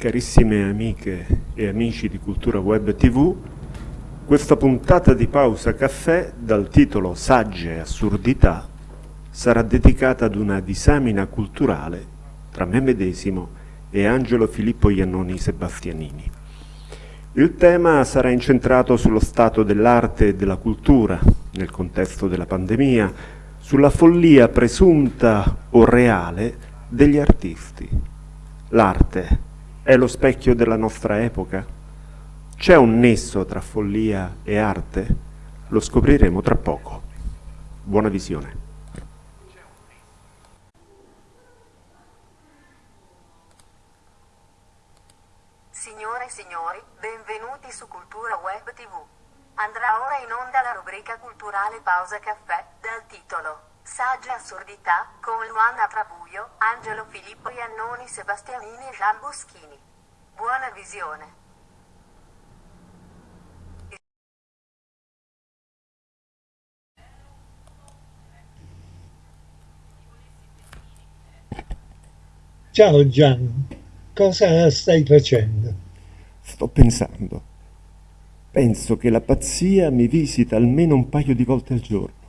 Carissime amiche e amici di Cultura Web TV, questa puntata di Pausa Caffè dal titolo Sagge Assurdità sarà dedicata ad una disamina culturale tra me medesimo e Angelo Filippo Iannoni Sebastianini. Il tema sarà incentrato sullo stato dell'arte e della cultura nel contesto della pandemia, sulla follia presunta o reale degli artisti. L'arte è lo specchio della nostra epoca? C'è un nesso tra follia e arte? Lo scopriremo tra poco. Buona visione. Signore e signori, benvenuti su Cultura Web TV. Andrà ora in onda la rubrica culturale Pausa Caffè, dal titolo Saggia assurdità, con Luana Trabuio, Angelo Filippo Iannoni Sebastianini e Gian Boschini. Buona visione. Ciao Gian, cosa stai facendo? Sto pensando. Penso che la pazzia mi visita almeno un paio di volte al giorno.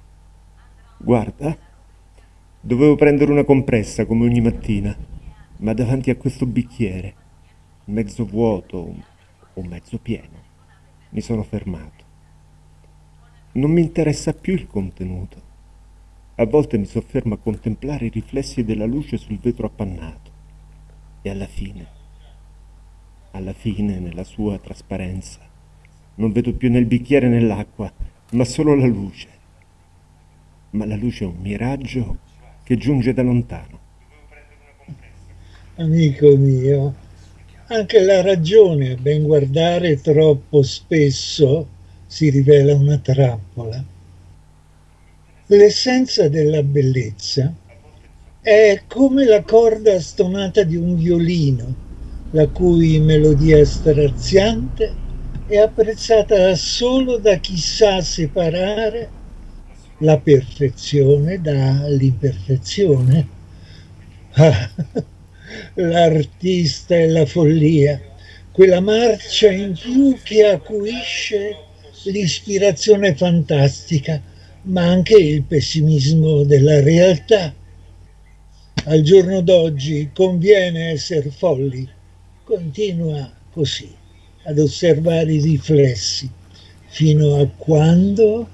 Guarda, dovevo prendere una compressa come ogni mattina, ma davanti a questo bicchiere, mezzo vuoto o mezzo pieno, mi sono fermato. Non mi interessa più il contenuto. A volte mi soffermo a contemplare i riflessi della luce sul vetro appannato e alla fine, alla fine, nella sua trasparenza, non vedo più nel bicchiere né l'acqua, ma solo la luce ma la luce è un miraggio che giunge da lontano. Amico mio, anche la ragione, a ben guardare, troppo spesso si rivela una trappola. L'essenza della bellezza è come la corda stonata di un violino, la cui melodia straziante è apprezzata solo da chi sa separare la perfezione dall'imperfezione. L'artista e la follia, quella marcia in più che acuisce l'ispirazione fantastica, ma anche il pessimismo della realtà. Al giorno d'oggi conviene essere folli. Continua così ad osservare i riflessi fino a quando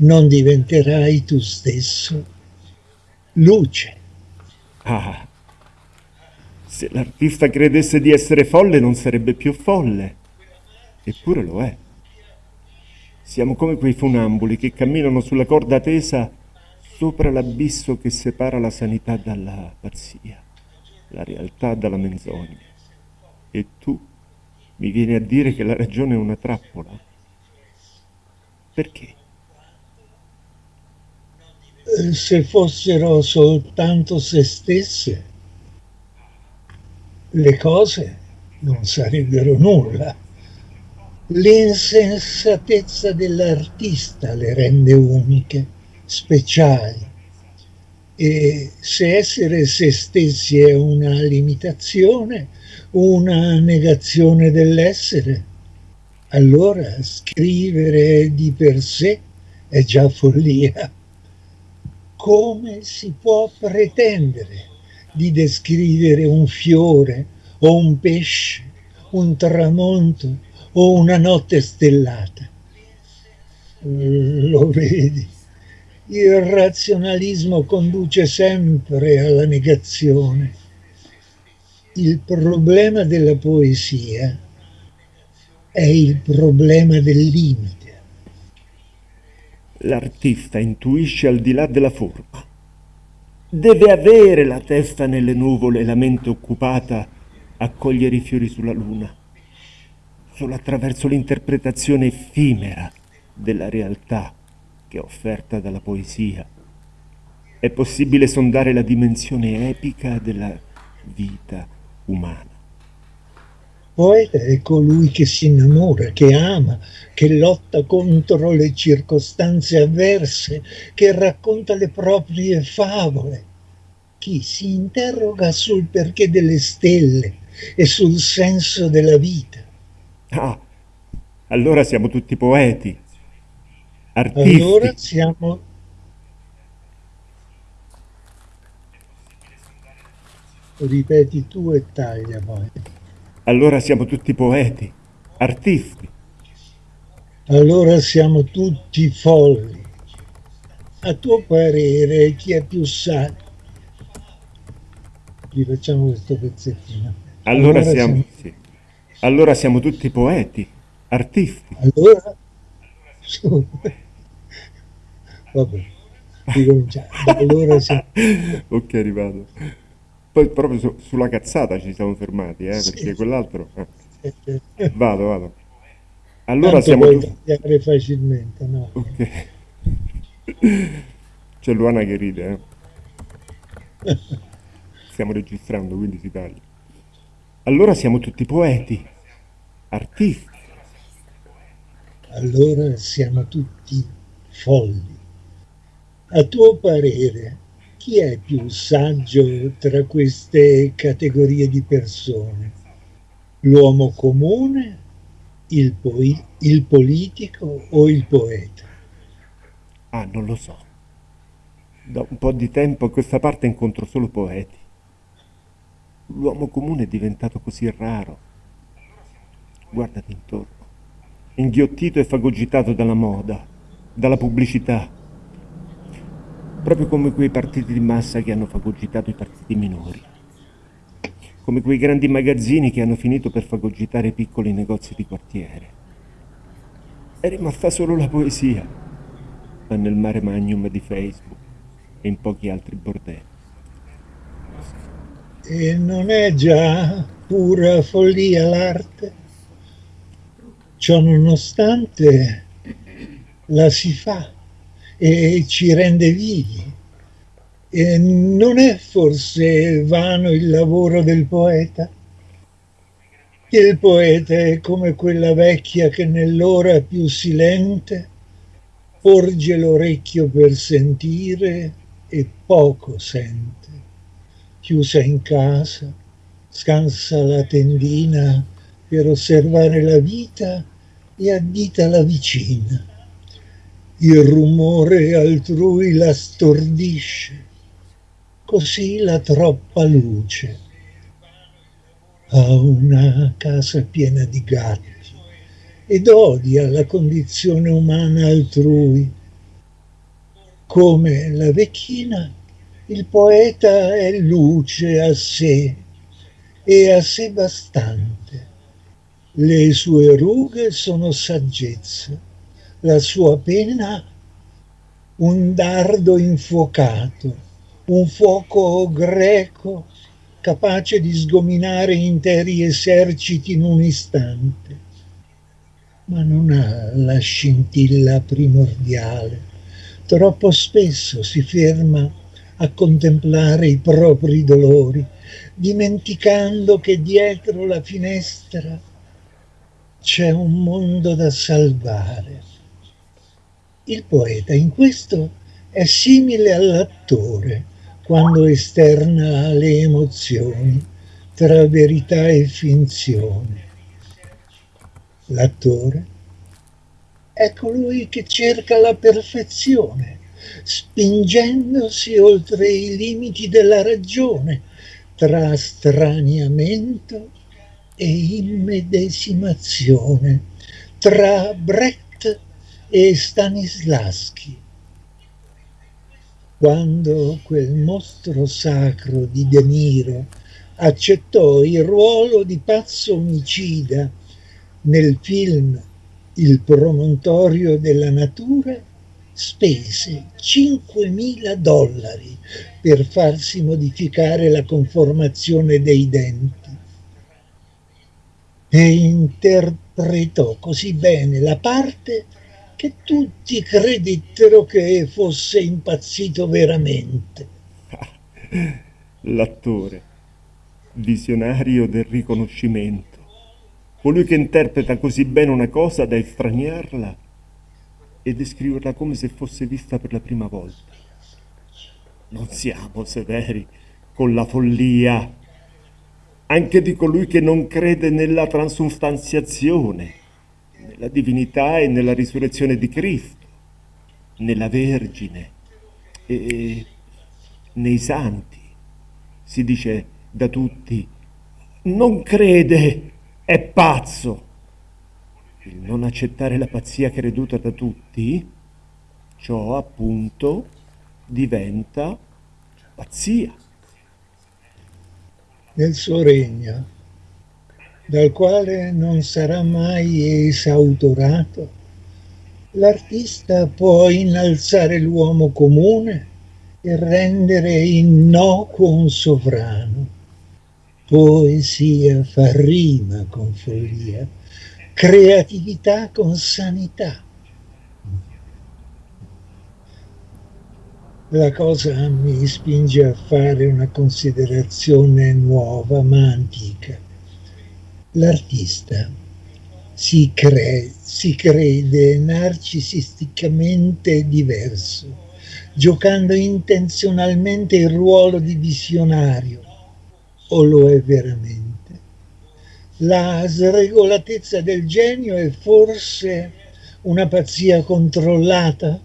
non diventerai tu stesso luce. Ah, se l'artista credesse di essere folle non sarebbe più folle, eppure lo è. Siamo come quei funamboli che camminano sulla corda tesa sopra l'abisso che separa la sanità dalla pazzia, la realtà dalla menzogna. E tu mi vieni a dire che la ragione è una trappola? Perché? Se fossero soltanto se stesse, le cose non sarebbero nulla. L'insensatezza dell'artista le rende uniche, speciali. E se essere se stessi è una limitazione, una negazione dell'essere, allora scrivere di per sé è già follia come si può pretendere di descrivere un fiore o un pesce, un tramonto o una notte stellata? Lo vedi, il razionalismo conduce sempre alla negazione. Il problema della poesia è il problema del limite l'artista intuisce al di là della forma. Deve avere la testa nelle nuvole e la mente occupata a cogliere i fiori sulla luna. Solo attraverso l'interpretazione effimera della realtà che è offerta dalla poesia è possibile sondare la dimensione epica della vita umana. Poeta è colui che si innamora, che ama, che lotta contro le circostanze avverse, che racconta le proprie favole. Chi si interroga sul perché delle stelle, e sul senso della vita. Ah, allora siamo tutti poeti, artisti. Allora siamo... Ripeti tu e taglia poi. Allora siamo tutti poeti, artisti. Allora siamo tutti folli. A tuo parere chi è più saggio? Gli facciamo questo pezzettino. Allora, allora siamo... siamo... Sì. Allora siamo tutti poeti, artisti. Allora... Vabbè, ricominciamo. Allora siamo... ok, arrivato. Poi proprio su, sulla cazzata ci siamo fermati, eh, sì. perché quell'altro... Eh. Vado, vado. Allora Tanto siamo tagliare facilmente, no? Ok. C'è Luana che ride, eh. Stiamo registrando, quindi si taglia. Allora siamo tutti poeti, artisti. Allora siamo tutti folli. A tuo parere, chi è più saggio tra queste categorie di persone? L'uomo comune, il, il politico o il poeta? Ah, non lo so. Da un po' di tempo a questa parte incontro solo poeti. L'uomo comune è diventato così raro. Guardati intorno. Inghiottito e fagocitato dalla moda, dalla pubblicità. Proprio come quei partiti di massa che hanno fagocitato i partiti minori. Come quei grandi magazzini che hanno finito per fagocitare i piccoli negozi di quartiere. È rimasta solo la poesia, ma nel mare magnum di Facebook e in pochi altri bordelli. E non è già pura follia l'arte? Ciò nonostante la si fa e ci rende vivi. E non è forse vano il lavoro del poeta? Il poeta è come quella vecchia che nell'ora più silente porge l'orecchio per sentire e poco sente chiusa in casa, scansa la tendina per osservare la vita e addita la vicina. Il rumore altrui la stordisce, così la troppa luce. Ha una casa piena di gatti ed odia la condizione umana altrui, come la vecchina il poeta è luce a sé e a sé bastante. Le sue rughe sono saggezza, la sua penna un dardo infuocato, un fuoco greco capace di sgominare interi eserciti in un istante. Ma non ha la scintilla primordiale. Troppo spesso si ferma a contemplare i propri dolori, dimenticando che dietro la finestra c'è un mondo da salvare. Il poeta in questo è simile all'attore quando esterna le emozioni tra verità e finzione. L'attore è colui che cerca la perfezione spingendosi oltre i limiti della ragione, tra straniamento e immedesimazione, tra Brecht e Stanislaschi. Quando quel mostro sacro di De Niro accettò il ruolo di pazzo omicida nel film Il promontorio della natura, spese 5.000 dollari per farsi modificare la conformazione dei denti e interpretò così bene la parte che tutti credettero che fosse impazzito veramente. L'attore, visionario del riconoscimento, colui che interpreta così bene una cosa da estraniarla e descriverla come se fosse vista per la prima volta. Non siamo severi con la follia. anche di colui che non crede nella transustanziazione, nella divinità e nella risurrezione di Cristo, nella Vergine e nei santi. Si dice da tutti, non crede, è pazzo. Il non accettare la pazzia creduta da tutti, ciò appunto diventa pazzia nel suo regno, dal quale non sarà mai esautorato, l'artista può innalzare l'uomo comune e rendere innocuo un sovrano. Poesia fa rima con follia, creatività con sanità la cosa mi spinge a fare una considerazione nuova ma antica. L'artista si, cre- si crede narcisisticamente diverso, giocando intenzionalmente il ruolo di visionario, o lo è veramente? La sregolatezza del genio è forse una pazzia controllata?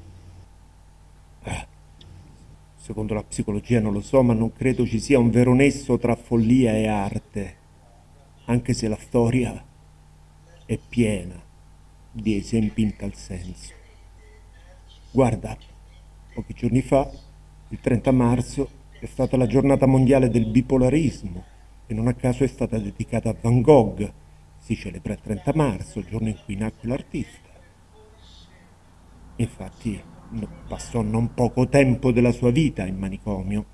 Secondo la psicologia non lo so, ma non credo ci sia un vero nesso tra follia e arte, anche se la storia è piena di esempi in tal senso. Guarda, pochi giorni fa, il 30 marzo, è stata la giornata mondiale del bipolarismo e non a caso è stata dedicata a Van Gogh. Si celebra il 30 marzo, giorno in cui nacque l'artista. Infatti, passò non poco tempo della sua vita in manicomio.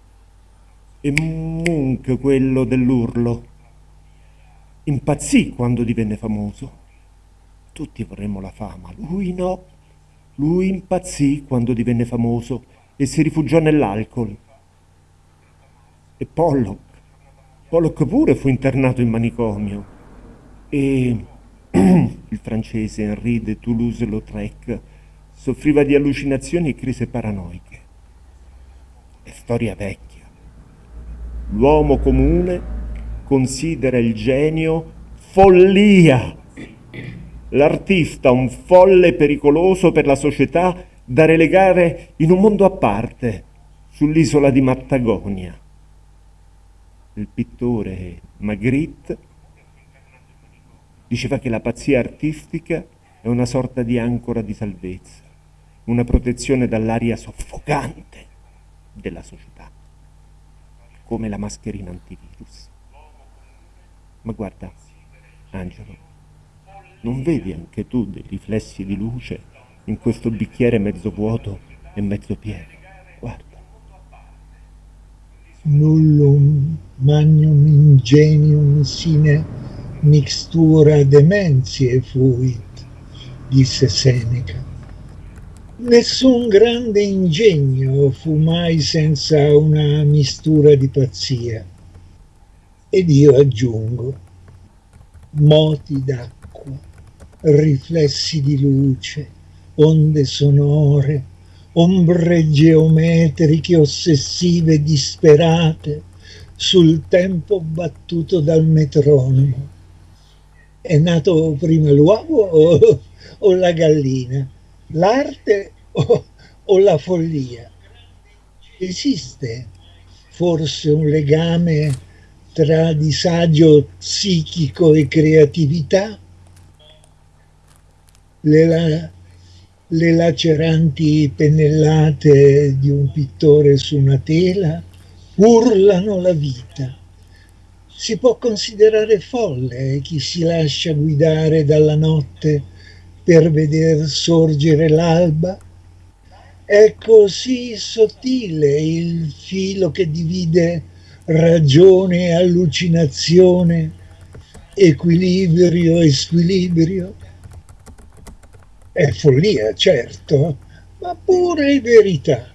E Munch, quello dell'urlo, impazzì quando divenne famoso. Tutti vorremmo la fama, lui no. Lui impazzì quando divenne famoso e si rifugiò nell'alcol. E Pollock, Pollock pure fu internato in manicomio. E il francese Henri de Toulouse-Lautrec soffriva di allucinazioni e crisi paranoiche. È storia vecchia. L'uomo comune considera il genio follia. L'artista un folle pericoloso per la società da relegare in un mondo a parte, sull'isola di Mattagonia. Il pittore Magritte diceva che la pazzia artistica è una sorta di ancora di salvezza una protezione dall'aria soffocante della società, come la mascherina antivirus. Ma guarda, Angelo, non vedi anche tu dei riflessi di luce in questo bicchiere mezzo vuoto e mezzo pieno? Guarda. Nullum magnum ingenium sine mixtura dementiae fuit, disse Seneca Nessun grande ingegno fu mai senza una mistura di pazzia. Ed io aggiungo, moti d'acqua, riflessi di luce, onde sonore, ombre geometriche ossessive disperate sul tempo battuto dal metronomo. È nato prima l'uovo o, o la gallina? l'arte o, o la follia? Esiste forse un legame tra disagio psichico e creatività? Le, la, le laceranti pennellate di un pittore su una tela urlano la vita. Si può considerare folle chi si lascia guidare dalla notte per veder sorgere l'alba. È così sottile il filo che divide ragione allucinazione, equilibrio e squilibrio. È follia, certo, ma pure verità,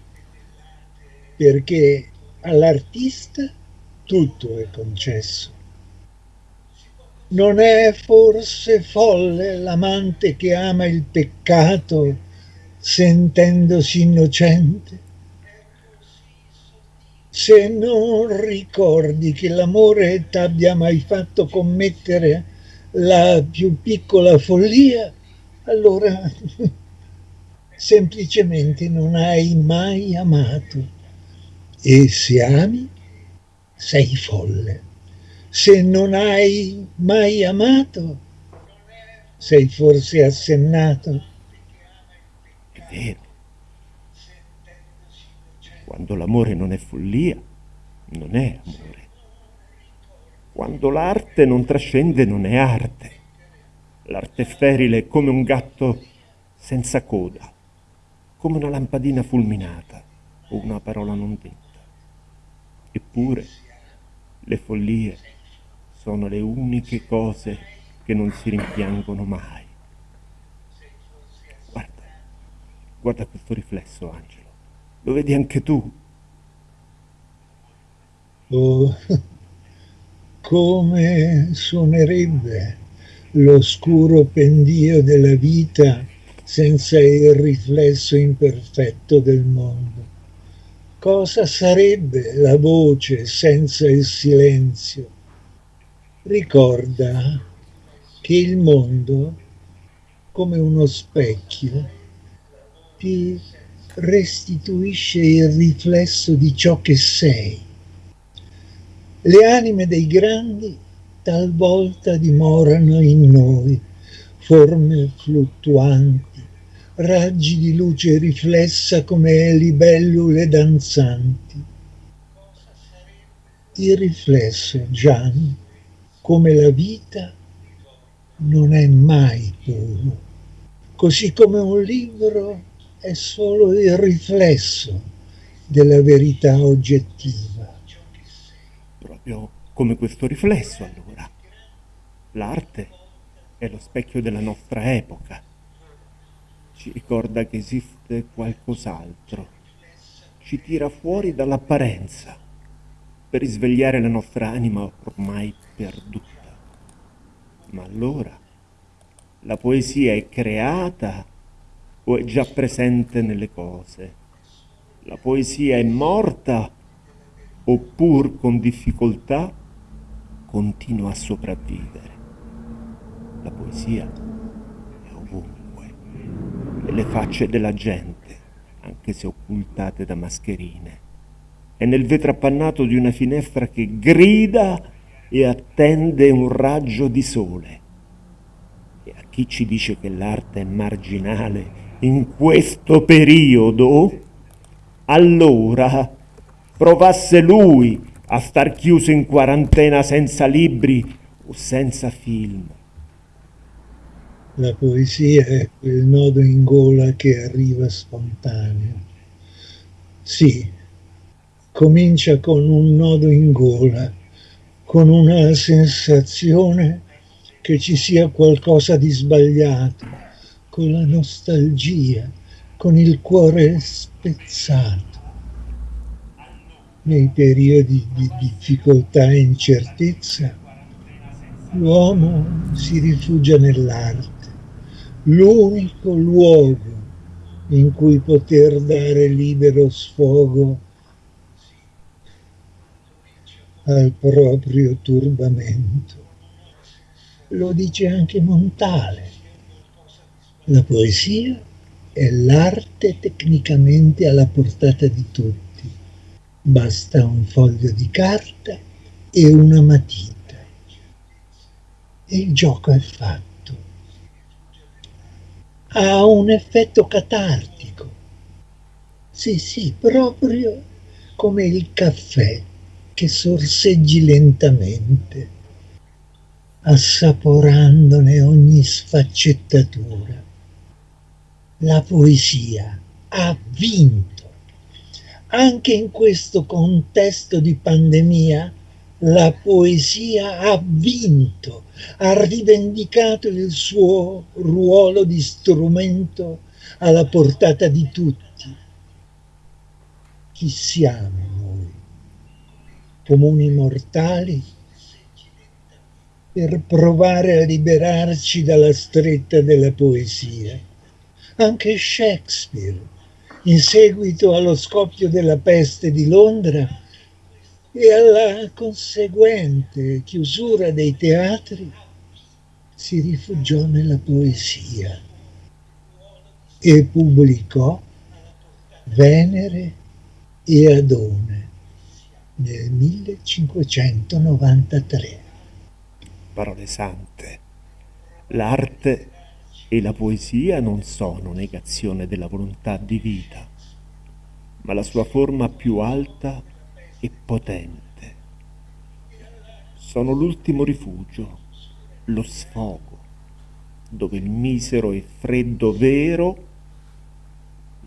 perché all'artista tutto è concesso. Non è forse folle l'amante che ama il peccato sentendosi innocente? Se non ricordi che l'amore t'abbia mai fatto commettere la più piccola follia, allora semplicemente non hai mai amato. E se ami, sei folle. Se non hai mai amato, sei forse assennato. È vero. Quando l'amore non è follia, non è amore. Quando l'arte non trascende, non è arte. L'arte è come un gatto senza coda, come una lampadina fulminata o una parola non detta. Eppure le follie sono le uniche cose che non si rimpiangono mai. Guarda, guarda questo riflesso, Angelo. Lo vedi anche tu? Oh, come suonerebbe l'oscuro pendio della vita senza il riflesso imperfetto del mondo. Cosa sarebbe la voce senza il silenzio? Ricorda che il mondo, come uno specchio, ti restituisce il riflesso di ciò che sei. Le anime dei grandi talvolta dimorano in noi, forme fluttuanti, raggi di luce riflessa come libellule danzanti. Il riflesso, Gian, come la vita, non è mai puro, così come un libro è solo il riflesso della verità oggettiva. Proprio come questo riflesso, allora. L'arte è lo specchio della nostra epoca. Ci ricorda che esiste qualcos'altro. Ci tira fuori dall'apparenza per risvegliare la nostra anima ormai perduta. Ma allora la poesia è creata o è già presente nelle cose? La poesia è morta oppure con difficoltà continua a sopravvivere? La poesia è ovunque, nelle facce della gente, anche se occultate da mascherine. È nel vetro appannato di una finestra che grida e attende un raggio di sole. E a chi ci dice che l'arte è marginale in questo periodo, allora provasse lui a star chiuso in quarantena senza libri o senza film. La poesia è quel nodo in gola che arriva spontaneo. Sì, comincia con un nodo in gola, con una sensazione che ci sia qualcosa di sbagliato, la nostalgia, con il cuore spezzato. Nei periodi di difficoltà e incertezza, l'uomo si rifugia nell'arte l'unico luogo in cui poter dare libero sfogo al proprio turbamento. Lo dice anche Montale. La poesia è l'arte tecnicamente alla portata di tutti. Basta un foglio di carta e una matita. E il gioco è fatto ha un effetto catartico. Sì, sì, proprio come il caffè che sorseggi lentamente, assaporandone ogni sfaccettatura. La poesia ha vinto. Anche in questo contesto di pandemia la poesia ha vinto, ha rivendicato il suo ruolo di strumento alla portata di tutti. Chi siamo noi? Comuni mortali? Per provare a liberarci dalla stretta della poesia. Anche Shakespeare, in seguito allo scoppio della peste di Londra, e alla conseguente chiusura dei teatri si rifugiò nella poesia e pubblicò Venere e Adone nel 1593. Parole sante. L'arte e la poesia non sono negazione della volontà di vita, ma la sua forma più alta e potente. Sono l'ultimo rifugio, lo sfogo, dove il misero e freddo vero,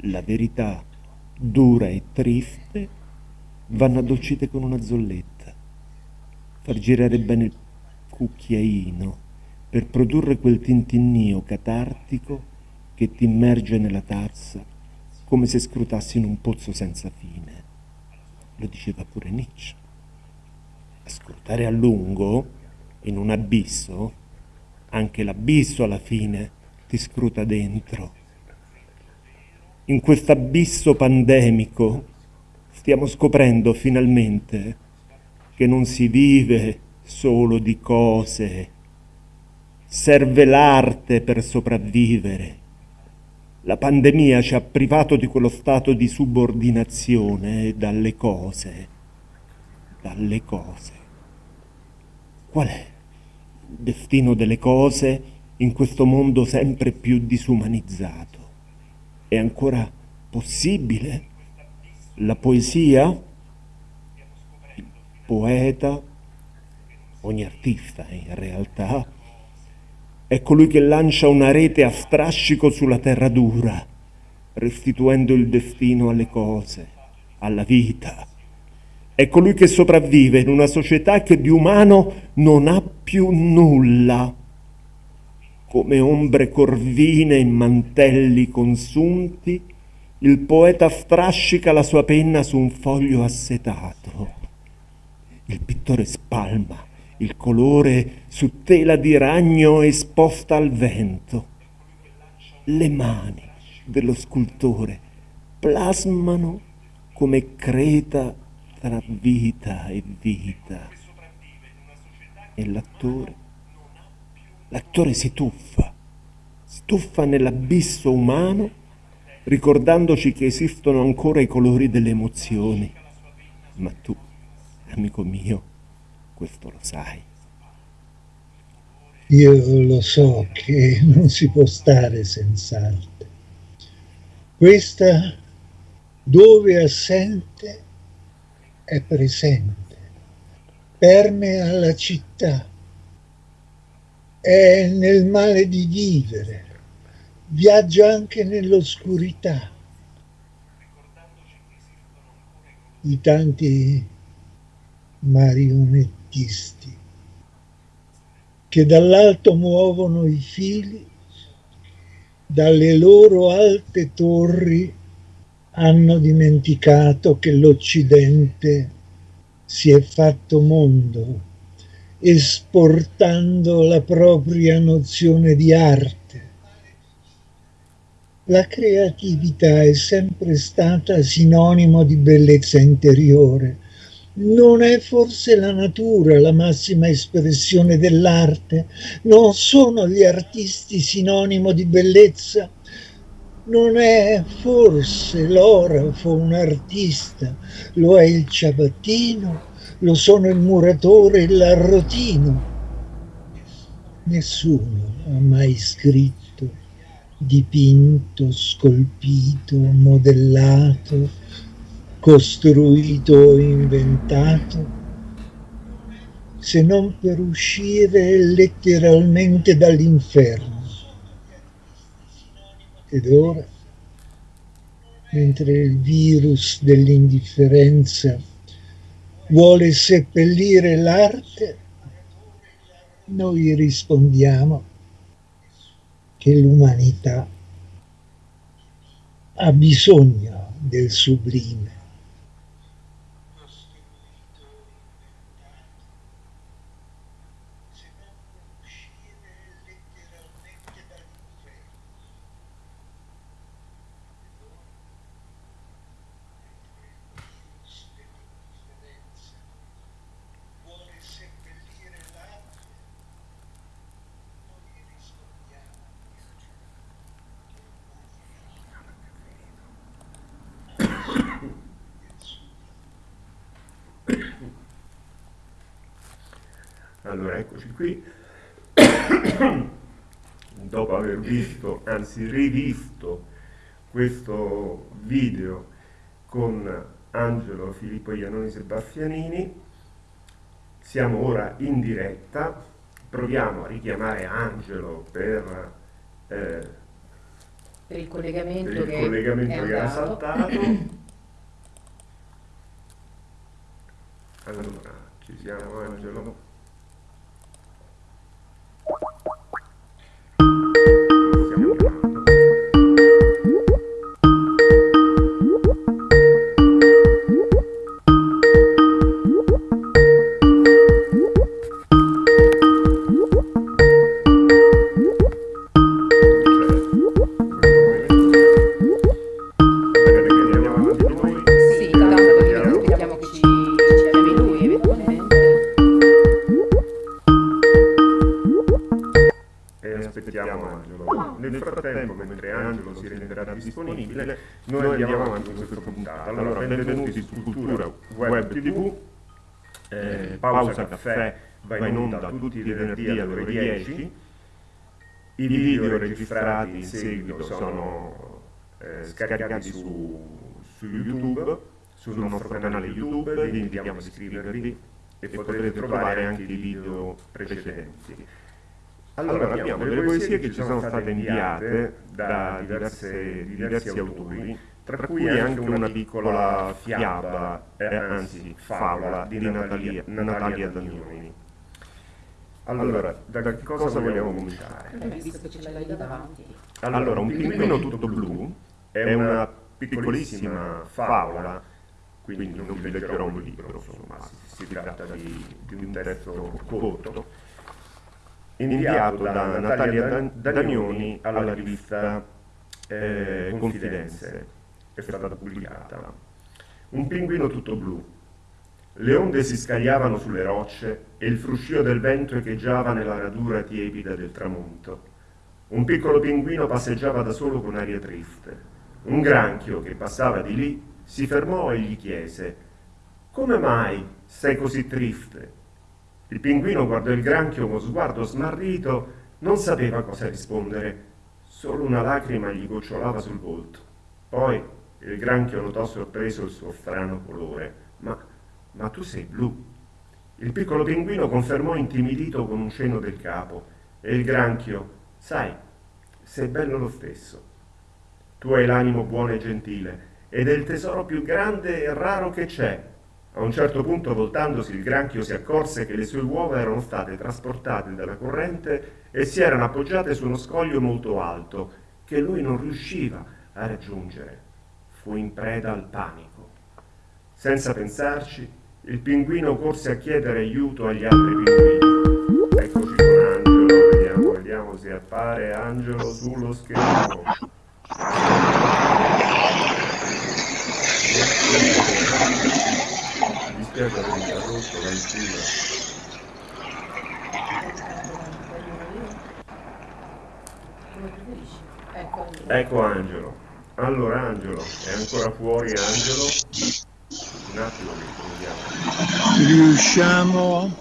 la verità dura e triste, vanno addolcite con una zolletta, far girare bene il cucchiaino per produrre quel tintinnio catartico che ti immerge nella tazza come se scrutassi in un pozzo senza fine. Lo diceva pure Nietzsche. A scrutare a lungo, in un abisso, anche l'abisso alla fine ti scruta dentro. In questo abisso pandemico stiamo scoprendo finalmente che non si vive solo di cose, serve l'arte per sopravvivere. La pandemia ci ha privato di quello stato di subordinazione dalle cose, dalle cose. Qual è il destino delle cose in questo mondo sempre più disumanizzato? È ancora possibile la poesia, il poeta, ogni artista in realtà, è colui che lancia una rete a strascico sulla terra dura, restituendo il destino alle cose, alla vita. È colui che sopravvive in una società che di umano non ha più nulla, come ombre corvine in mantelli consunti, il poeta strascica la sua penna su un foglio assetato. Il pittore spalma il colore su tela di ragno esposta al vento. Le mani dello scultore plasmano come creta tra vita e vita. E l'attore, l'attore si tuffa, si tuffa nell'abisso umano ricordandoci che esistono ancora i colori delle emozioni. Ma tu, amico mio, questo lo sai. Io lo so che non si può stare senza arte. Questa, dove assente, è presente, permea la città, è nel male di vivere, viaggia anche nell'oscurità. I tanti marionettisti che dall'alto muovono i fili, dalle loro alte torri hanno dimenticato che l'Occidente si è fatto mondo, esportando la propria nozione di arte la creatività è sempre stata sinonimo di bellezza interiore. Non è forse la natura la massima espressione dell'arte? Non sono gli artisti sinonimo di bellezza? Non è forse l'orafo un artista? Lo è il ciabattino? Lo sono il muratore e l'arrotino? Nessuno ha mai scritto dipinto, scolpito, modellato, costruito o inventato, se non per uscire letteralmente dall'inferno. Ed ora, mentre il virus dell'indifferenza vuole seppellire l'arte, noi rispondiamo che l'umanità ha bisogno del sublime. Allora, eccoci qui. Dopo aver visto, anzi rivisto, questo video con Angelo Filippo Iannoni Sebastianini, siamo ora in diretta, proviamo a richiamare Angelo per, eh, per il collegamento, per il che, collegamento è che ha saltato. Allora, ci siamo Angelo. Pausa Caffè va in onda tutti i venerdì alle ore 10, i video registrati in seguito sono eh, scaricati su, su YouTube, sul nostro canale YouTube, vi invitiamo ad iscrivervi e potrete trovare anche i video precedenti. Allora, abbiamo delle poesie che ci sono state inviate da diverse, diversi autori, tra cui anche una piccola fiaba, eh, anzi favola, di Natalia, Natalia Dagnoni. Allora, da che cosa vogliamo cominciare? Allora, un pinguino tutto blu è una piccolissima favola, quindi non vi leggerò un libro, insomma, si tratta di, di un testo corto inviato da Natalia Danioni alla rivista eh, Confidenze, è stata pubblicata. Un pinguino tutto blu. Le onde si scagliavano sulle rocce e il fruscio del vento echeggiava nella radura tiepida del tramonto. Un piccolo pinguino passeggiava da solo con aria triste. Un granchio che passava di lì si fermò e gli chiese «Come mai sei così triste?» Il pinguino guardò il granchio con sguardo smarrito, non sapeva cosa rispondere, solo una lacrima gli gocciolava sul volto. Poi il granchio notò sorpreso il suo strano colore. Ma, ma tu sei blu. Il piccolo pinguino confermò intimidito con un cenno del capo e il granchio, sai, sei bello lo stesso. Tu hai l'animo buono e gentile ed è il tesoro più grande e raro che c'è. A un certo punto, voltandosi, il granchio si accorse che le sue uova erano state trasportate dalla corrente e si erano appoggiate su uno scoglio molto alto, che lui non riusciva a raggiungere. Fu in preda al panico. Senza pensarci, il pinguino corse a chiedere aiuto agli altri pinguini. Eccoci con Angelo, vediamo, vediamo se appare Angelo sullo schermo. dispiace aver interrotto la insieme. Ecco Angelo. Allora Angelo, è ancora fuori Angelo? Un attimo che proviamo. Riusciamo?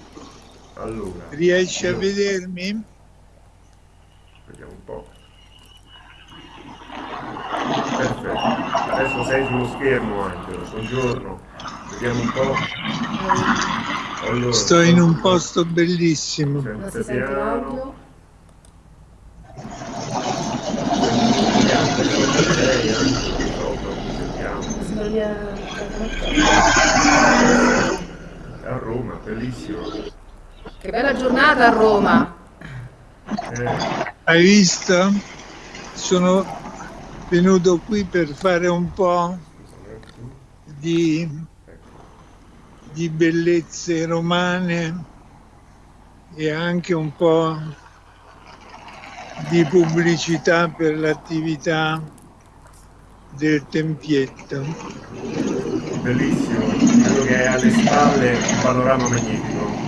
Allora. Riesci io... a vedermi? Vediamo un po'. Perfetto. Adesso sei sullo schermo Angelo. Buongiorno. Vediamo un po'. Allora, Sto in un posto bellissimo. Senza piano. A Roma, bellissimo. Che bella giornata a Roma. Eh. Hai visto? Sono venuto qui per fare un po' di di bellezze romane e anche un po' di pubblicità per l'attività del tempietto. Bellissimo, credo che è alle spalle un panorama magnifico.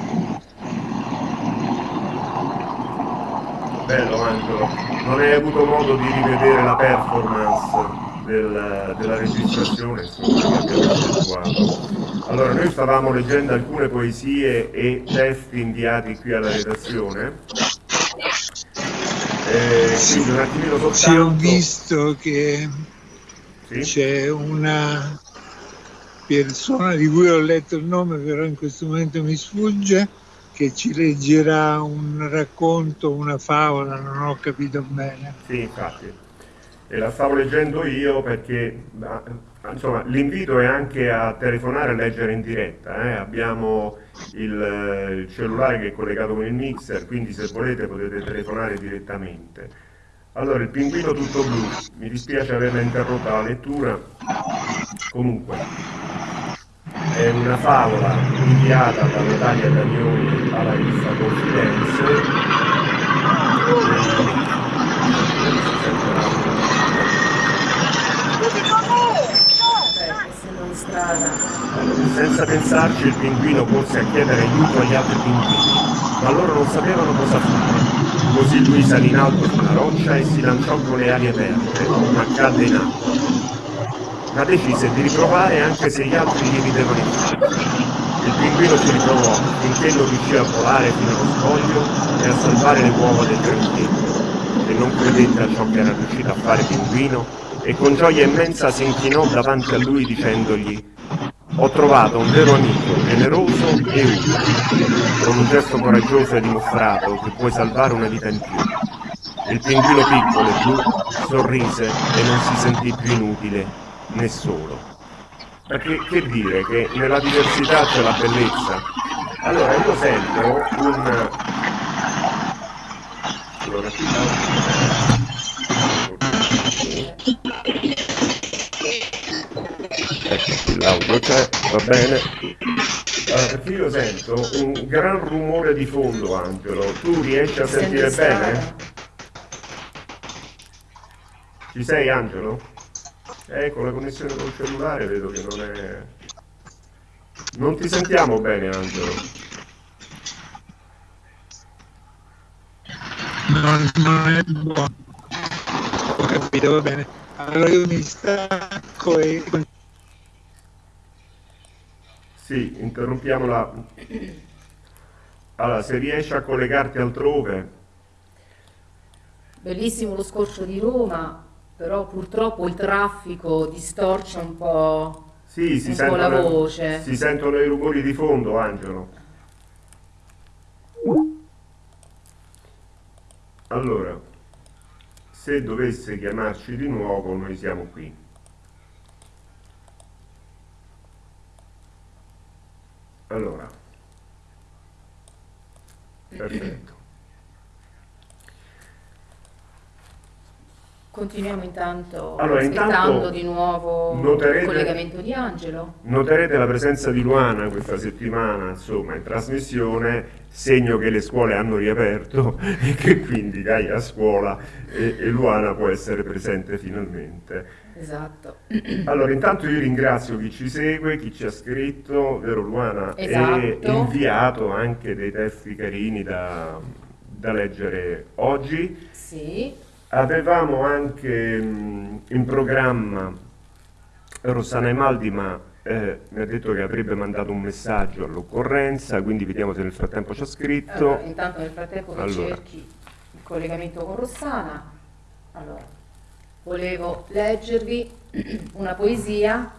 Bello Angelo, non hai avuto modo di rivedere la performance del, della registrazione. Allora, noi stavamo leggendo alcune poesie e testi inviati qui alla redazione. Eh, quindi un attimino soltanto... Sì, ho visto che Sì? c'è una persona di cui ho letto il nome, però in questo momento mi sfugge, che ci leggerà un racconto, una favola, non ho capito bene. Sì, infatti. E la stavo leggendo io perché insomma, l'invito è anche a telefonare e leggere in diretta. eh. Abbiamo il, il cellulare che è collegato con il mixer, quindi se volete potete telefonare direttamente. Allora, il pinguino tutto blu, mi dispiace averla interrotta la lettura. Comunque, è una favola inviata da Natalia Danioni alla rivista Confidenze. Beh, essendo in strada. Senza pensarci il pinguino corse a chiedere aiuto agli altri pinguini, ma loro non sapevano cosa fare. Così lui salì in alto su una roccia e si lanciò con le ali aperte, ma cadde in acqua. Ma decise di riprovare anche se gli altri gli ridevano in faccia. Il pinguino ci riprovò finché non riuscì a volare fino allo scoglio e a salvare le uova del granchetto, che non credette a ciò che era riuscito a fare pinguino e con gioia immensa si inchinò davanti a lui dicendogli ho trovato un vero amico, generoso e umile. Con un gesto coraggioso hai dimostrato che puoi salvare una vita in più. Il pinguino piccolo e blu sorrise e non si sentì più inutile né solo. Ma che, che dire, che nella diversità c'è la bellezza. Allora io sento un... Allora, l'audio c'è, va bene. Allora, perché io sento un gran rumore di fondo, Angelo. Tu riesci a sentire in strada. bene? Ci sei, Angelo? Eh, con la connessione col cellulare vedo che non è... Non ti sentiamo bene, Angelo. Non, non è buono. Ho capito, va bene. Allora io mi stacco e Sì, interrompiamo la... Allora, se riesci a collegarti altrove... Bellissimo lo scorcio di Roma, però purtroppo il traffico distorce un po'. Sì, si Un po' la sentono, voce. si sentono i rumori di fondo, Angelo. Allora, se dovesse chiamarci di nuovo, noi siamo qui. Allora, perfetto. Continuiamo intanto Allora, aspettando intanto di nuovo noterete- il collegamento di Angelo. Noterete la presenza di Luana questa settimana, insomma, in trasmissione, segno che le scuole hanno riaperto e che quindi Gaia a scuola e, e Luana può essere presente finalmente. Esatto. Allora, intanto io ringrazio chi ci segue, chi ci ha scritto, vero Luana, e Esatto. inviato anche dei testi carini da, da leggere oggi. Sì, Avevamo anche mh, in programma Rossana Emaldi, ma eh, mi ha detto che avrebbe mandato un messaggio all'occorrenza, quindi vediamo se nel frattempo ci ha scritto. allora, intanto nel frattempo Allora. cerchi il collegamento con Rossana, allora, volevo leggervi una poesia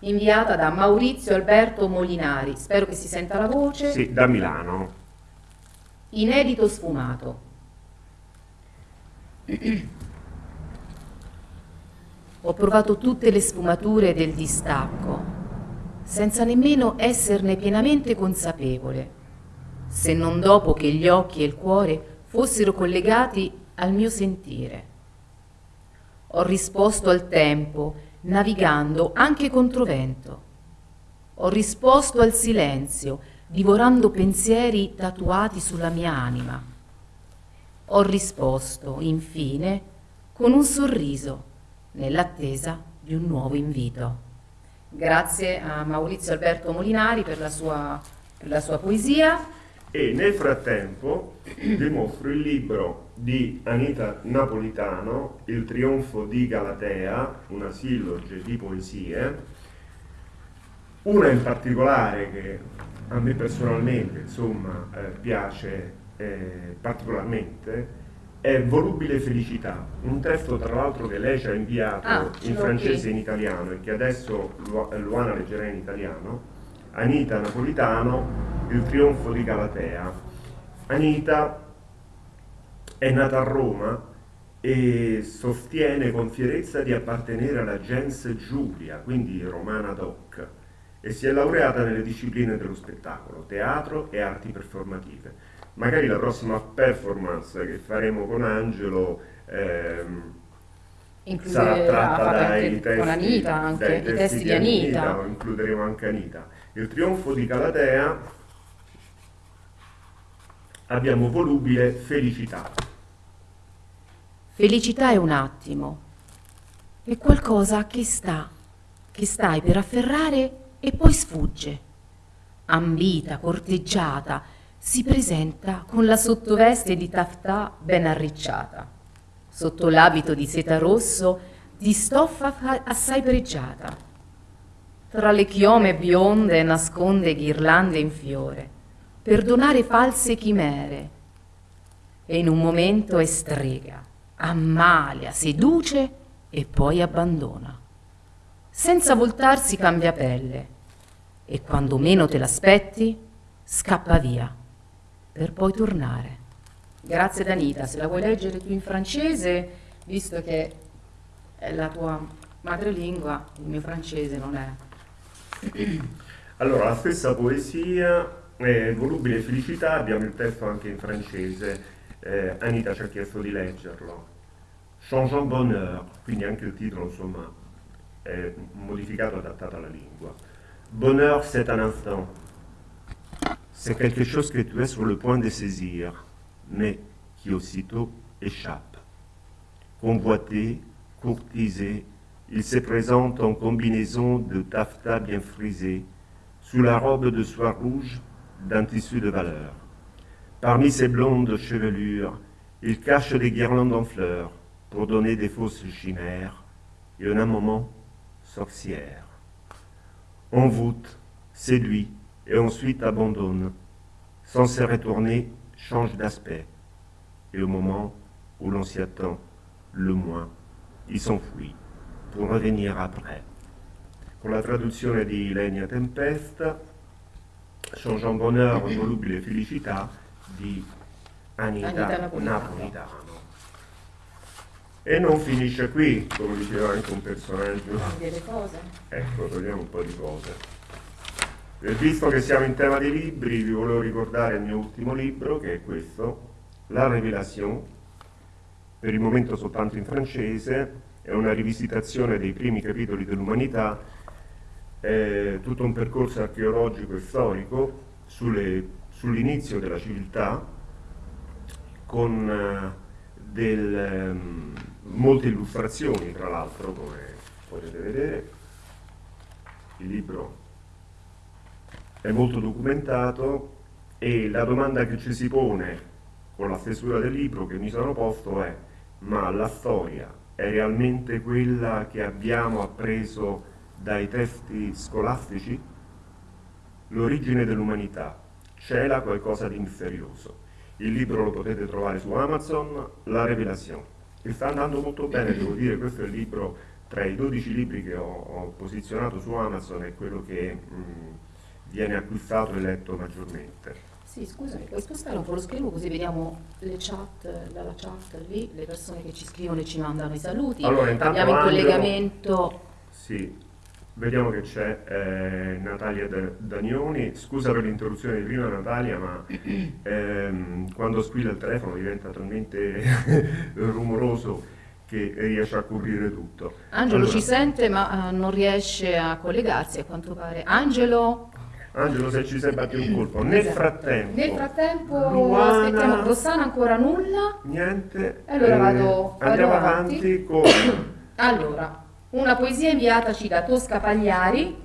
inviata da Maurizio Alberto Molinari, spero che si senta la voce, Sì, da Milano. inedito sfumato. Ho provato tutte le sfumature del distacco, senza nemmeno esserne pienamente consapevole, se non dopo che gli occhi e il cuore fossero collegati al mio sentire. Ho risposto al tempo, navigando anche controvento. Ho risposto al silenzio, divorando pensieri tatuati sulla mia anima. Ho risposto, infine, con un sorriso, nell'attesa di un nuovo invito. Grazie a Maurizio Alberto Molinari per la sua, per la sua poesia. E nel frattempo vi mostro il libro di Anita Napolitano, Il trionfo di Galatea, una silloge di poesie, una in particolare che a me personalmente insomma, eh, piace eh, particolarmente è Volubile Felicità, un testo tra l'altro che lei ci ha inviato ah, in francese e in italiano e che adesso Luana leggerà in italiano, Anita Napolitano, Il trionfo di Galatea. Anita è nata a Roma e sostiene con fierezza di appartenere alla gens Giulia, quindi romana doc, e si è laureata nelle discipline dello spettacolo, teatro e arti performative magari la prossima performance che faremo con Angelo ehm, sarà tratta dai testi, con Anita, anche, dai testi di Anita. Anita, includeremo anche Anita. Il trionfo di Calatea abbiamo volubile felicità. Felicità è un attimo, è qualcosa che sta, che stai per afferrare e poi sfugge. Ambita, corteggiata, si presenta con la sottoveste di taftà ben arricciata, sotto l'abito di seta rosso di stoffa assai pregiata. Tra le chiome bionde nasconde ghirlande in fiore, per donare false chimere, e in un momento è strega, ammalia, seduce e poi abbandona. Senza voltarsi cambia pelle, e quando meno te l'aspetti, scappa via per poi tornare. Grazie Danita, se la vuoi leggere tu in francese, visto che è la tua madrelingua, il mio francese non è. Allora, la stessa poesia, eh, Volubile felicità, abbiamo il testo anche in francese, eh, Anita ci ha chiesto di leggerlo. Changeant bonheur, quindi anche il titolo insomma è modificato, adattato alla lingua. Bonheur c'est un instant, C'est quelque chose que tu es sur le point de saisir, mais qui aussitôt échappe. Convoité, courtisé, il se présente en combinaison de taffetas bien frisé, sous la robe de soie rouge d'un tissu de valeur. Parmi ses blondes chevelures, il cache des guirlandes en fleurs pour donner des fausses chimères, et en un moment, sorcière. Envoûte, séduit, et ensuite abandonne. Sans se retourner, change d'aspect. Et au moment où l'on s'y attend le moins, il s'enfuit pour revenir après. Con la traduzione di Lenia Tempesta, Changeant bonheur, volubile felicità di Anita, Anita Napolitano. Napolitano. E non finisce qui, come diceva anche un personaggio. Ecco, togliamo un po' di cose. E visto che siamo in tema di libri, vi volevo ricordare il mio ultimo libro, che è questo, La Révélation, per il momento soltanto in francese, è una rivisitazione dei primi capitoli dell'umanità, è tutto un percorso archeologico e storico sull'inizio della civiltà, con uh, del, um, molte illustrazioni, tra l'altro, come potete vedere. Il libro è molto documentato e la domanda che ci si pone con la stesura del libro che mi sono posto è ma la storia è realmente quella che abbiamo appreso dai testi scolastici? L'origine dell'umanità, c'è là qualcosa di misterioso. Il libro lo potete trovare su Amazon, La Revelazione. E sta andando molto bene, devo dire, questo è il libro tra i 12 libri che ho, ho posizionato su Amazon, è quello che mh, viene acquistato e letto maggiormente. Sì, scusami, puoi spostare un po' lo schermo così vediamo le chat, dalla chat lì, le persone che ci scrivono e ci mandano i saluti. Allora, Abbiamo in collegamento... Sì, vediamo che c'è eh, Natalia Danioni. Scusa per l'interruzione di prima Natalia, ma ehm, quando squilla il telefono diventa talmente rumoroso che riesce a coprire tutto. Angelo allora, ci sente ma uh, non riesce a collegarsi a quanto pare. Angelo? Angelo se ci sei batti un colpo. Nel esatto. frattempo. Nel frattempo Luana, aspettiamo Rossana ancora nulla. Niente. allora eh, vado, andiamo vado avanti. avanti con... allora, una poesia inviataci da Tosca Pagliari,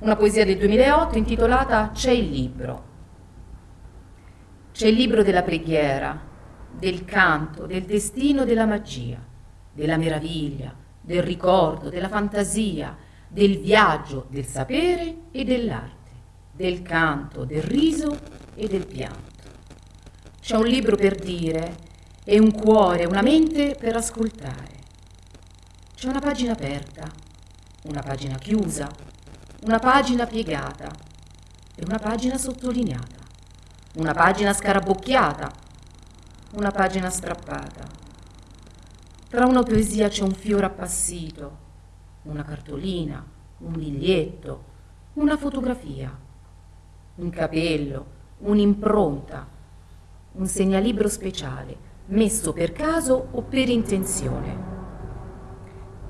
una poesia del 2008 intitolata C'è il libro. C'è il libro della preghiera, del canto, del destino, della magia, della meraviglia, del ricordo, della fantasia, del viaggio, del sapere e dell'arte, del canto, del riso e del pianto. C'è un libro per dire e un cuore, una mente per ascoltare. C'è una pagina aperta, una pagina chiusa, una pagina piegata e una pagina sottolineata, una pagina scarabocchiata, una pagina strappata. Tra una poesia c'è un fiore appassito, una cartolina, un biglietto, una fotografia, un capello, un'impronta, un segnalibro speciale messo per caso o per intenzione.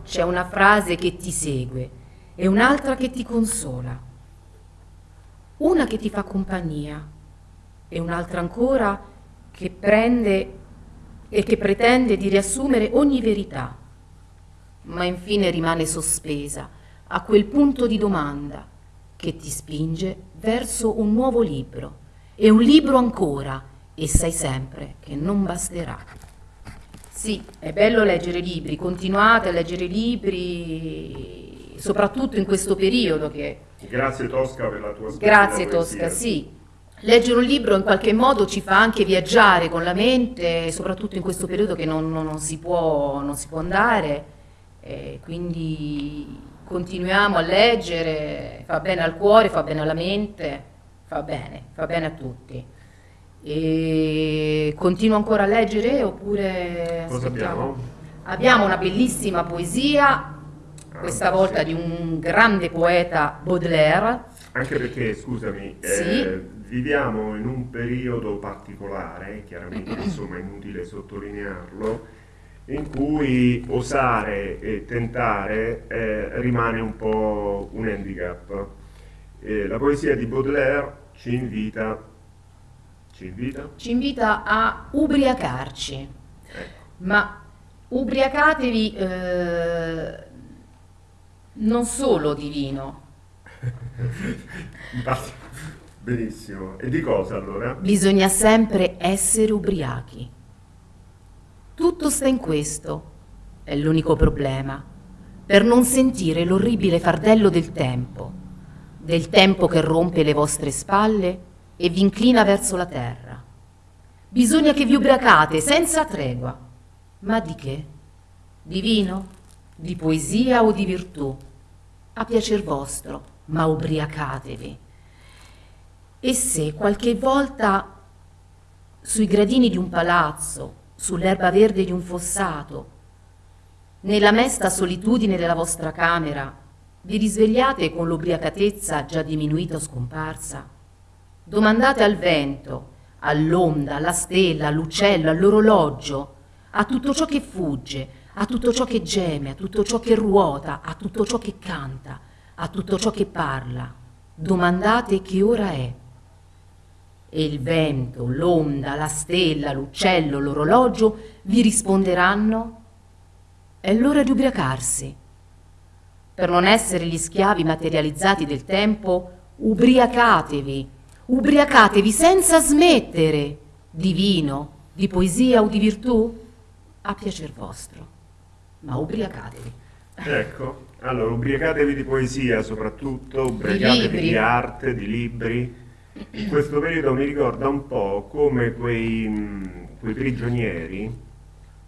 C'è una frase che ti segue e un'altra che ti consola, una che ti fa compagnia e un'altra ancora che prende e che pretende di riassumere ogni verità, ma infine rimane sospesa a quel punto di domanda che ti spinge verso un nuovo libro e un libro ancora e sai sempre che non basterà. Sì, è bello leggere libri, continuate a leggere libri, soprattutto in questo periodo che... Grazie Tosca per la tua Grazie Tosca, sì. Leggere un libro in qualche modo ci fa anche viaggiare con la mente, soprattutto in questo periodo che non, non, non si, può, non si può andare, eh, quindi continuiamo a leggere, fa bene al cuore, fa bene alla mente, fa bene, fa bene a tutti. E continuo ancora a leggere oppure... Cosa abbiamo? Abbiamo una bellissima poesia, questa volta di un grande poeta Baudelaire. Anche perché, scusami, Sì. eh, viviamo in un periodo particolare, chiaramente insomma è inutile sottolinearlo, in cui osare e tentare eh, rimane un po' un handicap. Eh, la poesia di Baudelaire ci invita, ci invita? Ci invita a ubriacarci, Ecco. ma ubriacatevi eh, non solo di vino, benissimo. E di cosa allora? bisogna sempre essere ubriachi. Tutto sta in questo, è l'unico problema, per non sentire l'orribile fardello del tempo, del tempo che rompe le vostre spalle e vi inclina verso la terra. Bisogna che vi ubriacate senza tregua. Ma di che? Di vino? Di poesia o di virtù? A piacer vostro, ma ubriacatevi. E se qualche volta sui gradini di un palazzo, sull'erba verde di un fossato, nella mesta solitudine della vostra camera, vi risvegliate con l'ubriacatezza già diminuita o scomparsa? Domandate al vento, all'onda, alla stella, all'uccello, all'orologio, a tutto ciò che fugge, a tutto ciò che geme, a tutto ciò che ruota, a tutto ciò che canta, a tutto ciò che parla. Domandate che ora è. E il vento, l'onda, la stella, l'uccello, l'orologio vi risponderanno è l'ora di ubriacarsi. Per non essere gli schiavi materializzati del tempo, ubriacatevi, ubriacatevi senza smettere di vino, di poesia o di virtù, a piacer vostro, ma ubriacatevi. Ecco, allora ubriacatevi di poesia soprattutto, ubriacatevi libri. di arte, di libri. In questo periodo mi ricorda un po' come quei, mh, quei prigionieri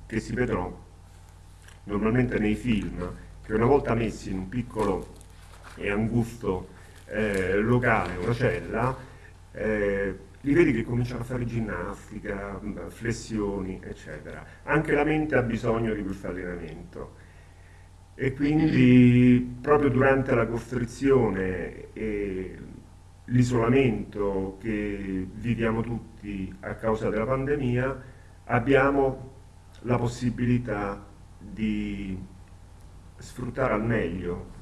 che si vedono normalmente nei film, che una volta messi in un piccolo e angusto eh, locale, una cella, eh, li vedi che cominciano a fare ginnastica, mh, flessioni, eccetera. Anche la mente ha bisogno di questo allenamento. E quindi proprio durante la costrizione e l'isolamento che viviamo tutti a causa della pandemia, abbiamo la possibilità di sfruttare al meglio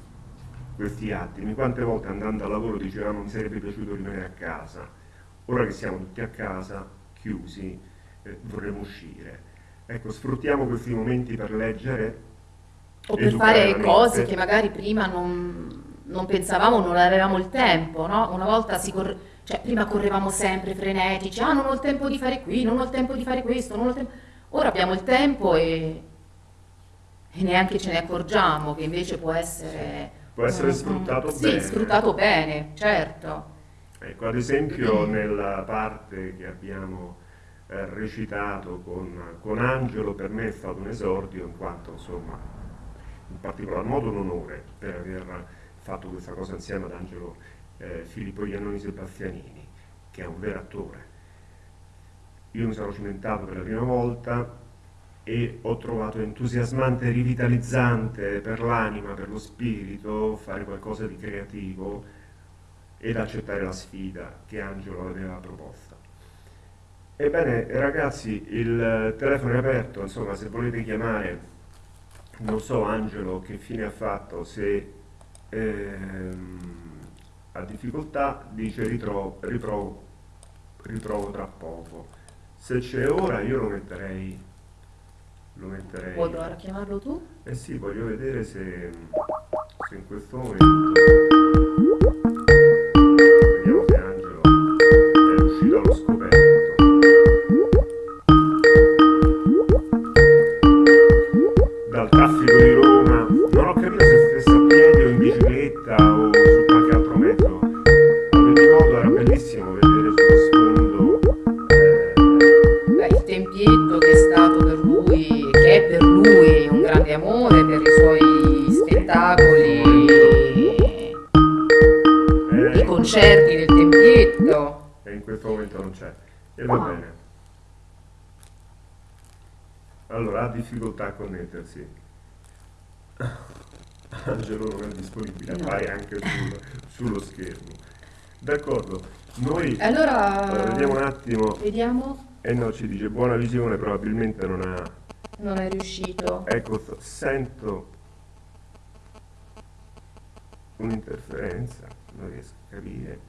questi attimi. Quante volte andando al lavoro dicevamo mi sarebbe piaciuto rimanere a casa, ora che siamo tutti a casa, chiusi, eh, vorremmo uscire. Ecco, sfruttiamo questi momenti per leggere O per fare cose che magari prima non, non pensavamo, non avevamo il tempo, no? Una volta si, cor- Cioè, prima correvamo sempre frenetici, ah non ho il tempo di fare qui, non ho il tempo di fare questo, non ho il tempo... Ora abbiamo il tempo e, e neanche ce ne accorgiamo che invece può essere... Può essere sfruttato sì, bene. sfruttato bene, certo. Ecco, ad esempio nella parte che abbiamo eh, recitato con, con Angelo, per me è stato un esordio in quanto insomma in particolar modo un onore per aver fatto questa cosa insieme ad Angelo eh, Filippo Iannoni Sebastianini, che è un vero attore. Io mi sono cimentato per la prima volta e ho trovato entusiasmante rivitalizzante per l'anima, per lo spirito, fare qualcosa di creativo ed accettare la sfida che Angelo aveva proposta. Ebbene, ragazzi, il telefono è aperto, insomma, se volete chiamare, non so Angelo che fine ha fatto, se ehm, ha difficoltà, dice ritrovo, riprovo, ritrovo tra poco. Se c'è ora io lo metterei, lo metterei... Vuoi provare a chiamarlo tu? Eh sì, voglio vedere se, se in questo momento... non c'è. E va bene. Allora, ha difficoltà a connettersi. Angelo non è disponibile, appare anche sul- sullo schermo. D'accordo, noi Allora, vediamo un attimo. vediamo. E no, ci dice buona visione, probabilmente non ha. Non è riuscito. Ecco, sento un'interferenza, non riesco a capire.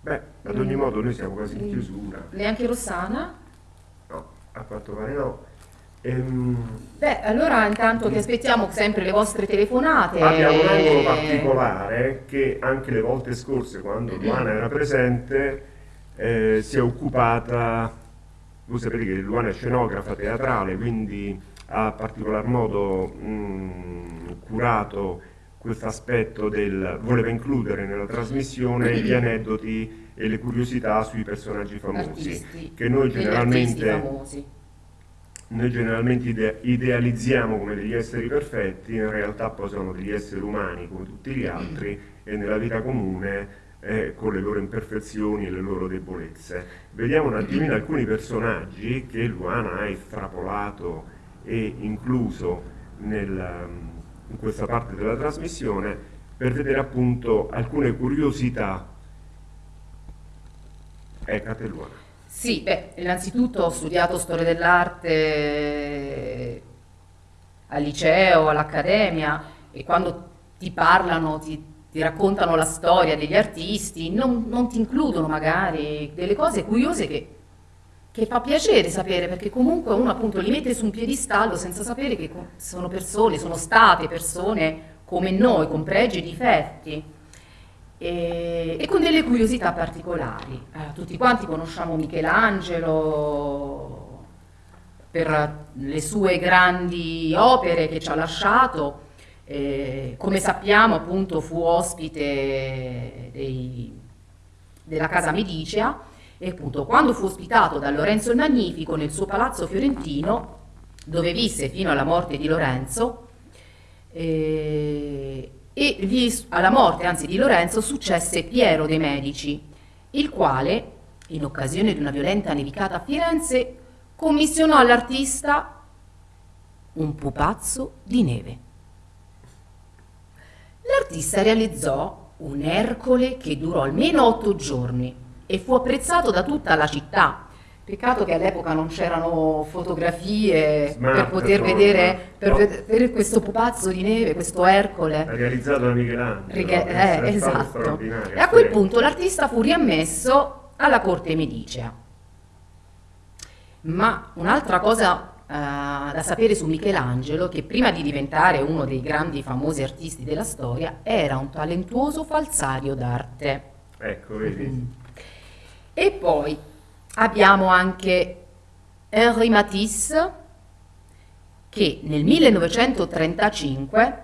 Beh, ad ogni Mm. modo noi siamo quasi in Mm. chiusura. Neanche Rossana? No, a quanto pare no. Ehm, Beh, allora intanto che aspettiamo sempre le vostre telefonate. abbiamo un angolo particolare che anche le volte scorse, quando Luana era presente, eh, si è occupata, voi sapete che Luana è scenografa teatrale, quindi ha particolar modo mh, curato questo aspetto del voleva includere nella trasmissione gli aneddoti e le curiosità sui personaggi famosi Artisti, che noi generalmente noi generalmente ide- idealizziamo come degli esseri perfetti, in realtà poi sono degli esseri umani come tutti gli altri e nella vita comune eh, con le loro imperfezioni e le loro debolezze. Vediamo un attimino alcuni personaggi che Luana ha estrapolato e incluso nel, in questa parte della trasmissione per vedere appunto alcune curiosità. A te Luana. Sì, beh, innanzitutto ho studiato storia dell'arte al liceo, all'accademia e quando ti parlano, ti, ti raccontano la storia degli artisti, non, non ti includono magari delle cose curiose che, che fa piacere sapere, perché comunque uno appunto li mette su un piedistallo senza sapere che sono persone, sono state persone come noi, con pregi e difetti e, e con delle curiosità particolari. Eh, tutti quanti conosciamo Michelangelo per le sue grandi opere che ci ha lasciato. eh, come sappiamo, appunto, fu ospite dei- della casa Medicea e appunto quando fu ospitato da Lorenzo il Magnifico nel suo palazzo fiorentino, dove visse fino alla morte di Lorenzo, eh, e gli- alla morte anzi di Lorenzo successe Piero de' Medici, il quale, in occasione di una violenta nevicata a Firenze, commissionò all'artista un pupazzo di neve. L'artista realizzò un Ercole che durò almeno otto giorni e fu apprezzato da tutta la città. Peccato che all'epoca non c'erano fotografie per Smartphone, poter vedere, per no. vedere questo pupazzo di neve, questo Ercole. realizzato da Michelangelo. Eh, esatto. E a quel Sì. punto l'artista fu riammesso alla corte medicea. Ma un'altra cosa eh, da sapere su Michelangelo, che prima di diventare uno dei grandi famosi artisti della storia, era un talentuoso falsario d'arte. Ecco, vedi. E poi abbiamo anche Henri Matisse che nel 1935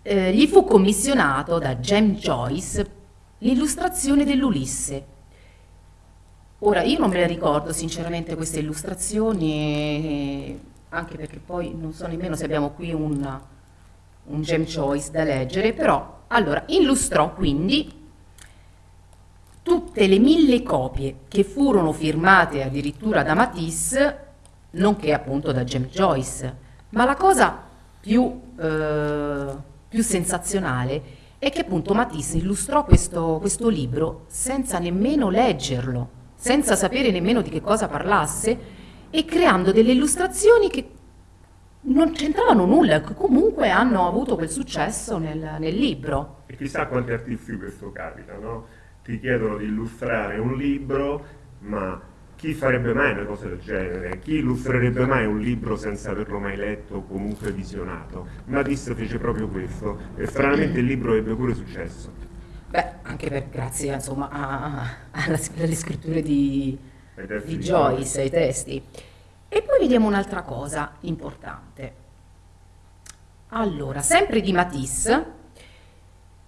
eh, gli fu commissionato da James Joyce l'illustrazione dell'Ulisse. Ora, io non me le ricordo sinceramente queste illustrazioni, anche perché poi non so nemmeno se abbiamo qui un, un James Joyce da leggere, però, allora, illustrò quindi tutte le mille copie che furono firmate addirittura da Matisse, nonché appunto da James Joyce. Ma la cosa più, eh, più sensazionale è che appunto Matisse illustrò questo, questo libro senza nemmeno leggerlo, senza sapere nemmeno di che cosa parlasse e creando delle illustrazioni che non c'entravano nulla, che comunque hanno avuto quel successo nel, nel libro. E chissà quanti artisti questo capita, no? Ti chiedono di illustrare un libro, ma chi farebbe mai una cosa del genere? Chi illustrerebbe mai un libro senza averlo mai letto o comunque visionato? Matisse fece proprio questo e stranamente il libro ebbe pure successo. Beh, anche per, grazie insomma, a, a, alle scritture di, di Joyce, ai testi. E poi vediamo un'altra cosa importante. Allora, sempre di Matisse,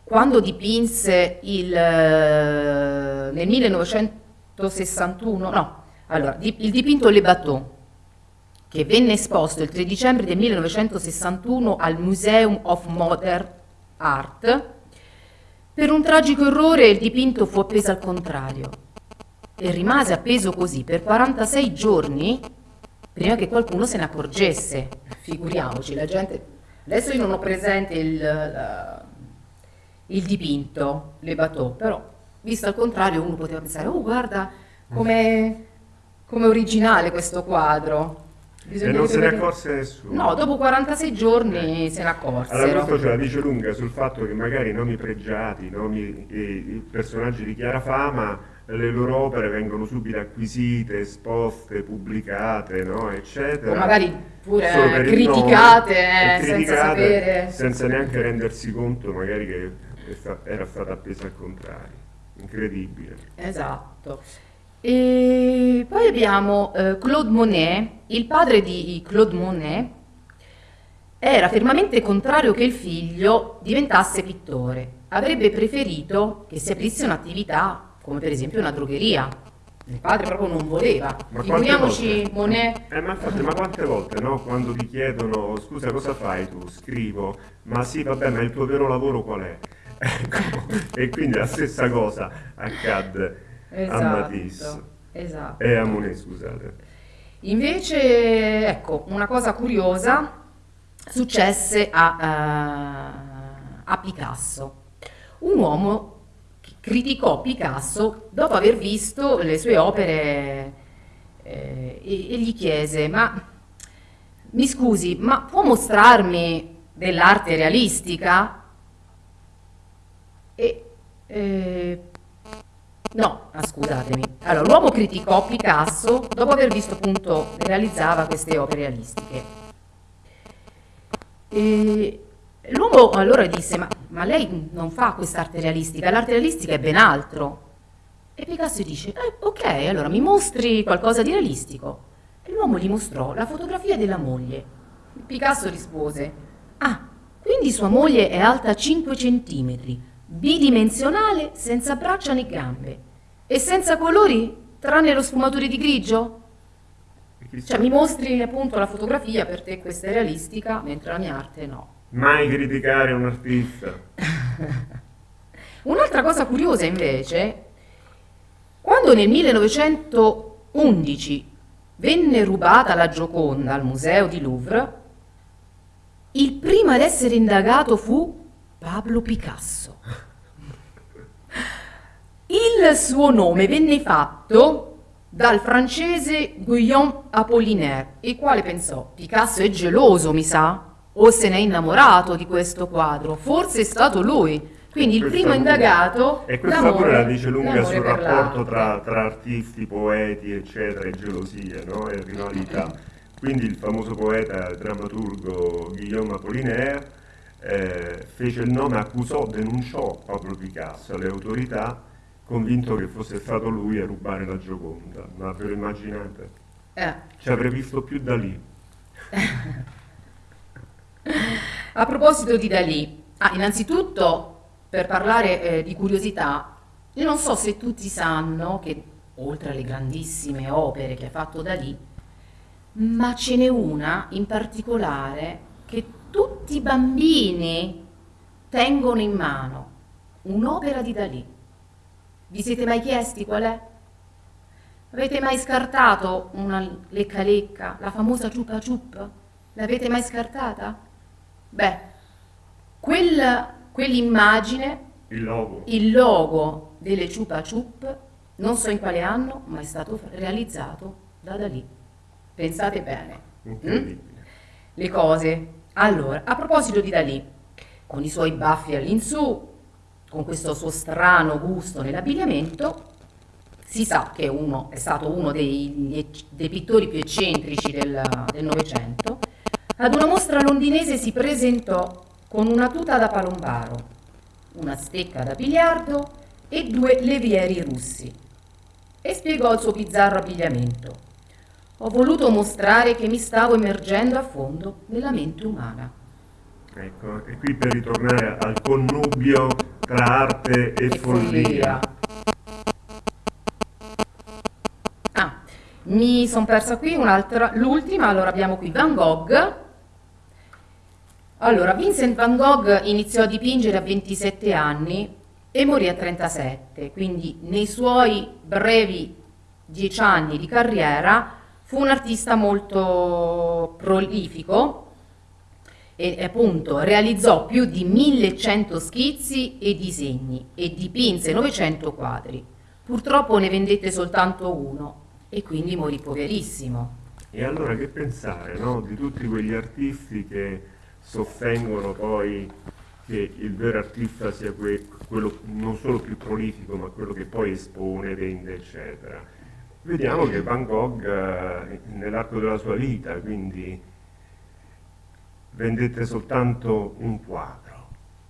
quando dipinse il, eh, nel 1961, no, allora, il dipinto Le Bateau, che venne esposto il 3 dicembre del 1961 al Museum of Modern Art, per un tragico errore il dipinto fu appeso al contrario e rimase appeso così per 46 giorni prima che qualcuno se ne accorgesse. Figuriamoci, la gente... Adesso io non ho presente il, la, il dipinto, le bateau, però visto al contrario uno poteva pensare, oh guarda come com originale questo quadro. Bisogna e non se ne accorse nessuno. No, dopo 46 giorni eh. se ne accorsero. Allora questo ce la dice lunga sul fatto che magari nomi pregiati, nomi, eh, personaggi di chiara fama, le loro opere vengono subito acquisite, esposte, pubblicate, no? eccetera. O magari pure criticate, nome, eh, criticate senza sapere. Senza neanche rendersi conto magari che era stata appesa al contrario. Incredibile. Esatto. E poi abbiamo eh, Claude Monet, il padre di Claude Monet era fermamente contrario che il figlio diventasse pittore. Avrebbe preferito che si aprisse un'attività come per esempio una drogheria. Il padre proprio non voleva. Ma Figuriamoci Monet. Eh, ma infatti, ma quante volte no? Quando ti chiedono scusa cosa fai tu? Scrivo, ma sì, vabbè, ma il tuo vero lavoro qual è? Ecco, e quindi la stessa cosa accadde esatto, a Matisse esatto. e a Monet, scusate. Invece, ecco, una cosa curiosa successe a, uh, a Picasso, un uomo criticò Picasso dopo aver visto le sue opere eh, e, e gli chiese, ma mi scusi, ma può mostrarmi dell'arte realistica? Eh, no, ah, scusatemi. Allora, l'uomo criticò Picasso dopo aver visto appunto realizzava queste opere realistiche. L'uomo allora disse, ma, ma lei non fa quest'arte realistica, l'arte realistica è ben altro. E Picasso dice, eh, ok, allora mi mostri qualcosa di realistico. E l'uomo gli mostrò la fotografia della moglie. Picasso rispose, ah, quindi sua moglie è alta 5 centimetri, bidimensionale, senza braccia né gambe e senza colori, tranne lo sfumatore di grigio? Cioè mi mostri appunto la fotografia, per te questa è realistica, mentre la mia arte no. Mai criticare un artista. Un'altra cosa curiosa invece, quando nel 1911 venne rubata la Gioconda al museo di Louvre, il primo ad essere indagato fu Pablo Picasso. Il suo nome venne fatto dal francese Guillaume Apollinaire, il quale pensò, Picasso è geloso, mi sa, o se n'è innamorato di questo quadro, forse è stato lui. Quindi il primo indagato... E questa pure la dice lunga sul rapporto tra, tra, artisti, poeti, eccetera, e gelosie, no? e rivalità. Quindi il famoso poeta drammaturgo Guillaume Apollinaire eh, fece il nome, accusò, denunciò Pablo Picasso alle autorità, convinto che fosse stato lui a rubare la Gioconda. Ma ve lo immaginate? Eh. Ci avrei visto più da lì. A proposito di Dalì, ah, innanzitutto per parlare eh, di curiosità, io non so se tutti sanno che oltre alle grandissime opere che ha fatto Dalì, ma ce n'è una in particolare che tutti i bambini tengono in mano, un'opera di Dalì. Vi siete mai chiesti qual è? Avete mai scartato una lecca lecca, la famosa ciupa ciup? L'avete mai scartata? Beh, quel, quell'immagine, Il logo. il logo delle ciupa ciup, non so in quale anno, ma è stato realizzato da Dalì. Pensate bene. mm? Le cose. Allora, a proposito di Dalì, con i suoi baffi all'insù, con questo suo strano gusto nell'abbigliamento, si sa che uno, è stato uno dei, dei pittori più eccentrici del del Novecento. Ad una mostra londinese si presentò con una tuta da palombaro, una stecca da biliardo e due levieri russi e spiegò il suo bizzarro abbigliamento. Ho voluto mostrare che mi stavo immergendo a fondo nella mente umana. Ecco, e qui per ritornare al connubio tra arte e, E follia. Ah, mi sono persa qui un'altra, l'ultima, allora abbiamo qui Van Gogh. Allora, Vincent Van Gogh iniziò a dipingere a 27 anni e morì a 37, quindi nei suoi brevi 10 anni di carriera fu un artista molto prolifico e appunto realizzò più di 1100 schizzi e disegni e dipinse 900 quadri. Purtroppo ne vendette soltanto uno e quindi morì poverissimo. E allora che pensare, no? Di tutti quegli artisti che sostengono poi che il vero artista sia que- quello non solo più prolifico, ma quello che poi espone, vende, eccetera. Vediamo che Van Gogh eh, nell'arco della sua vita, quindi vendette soltanto un quadro.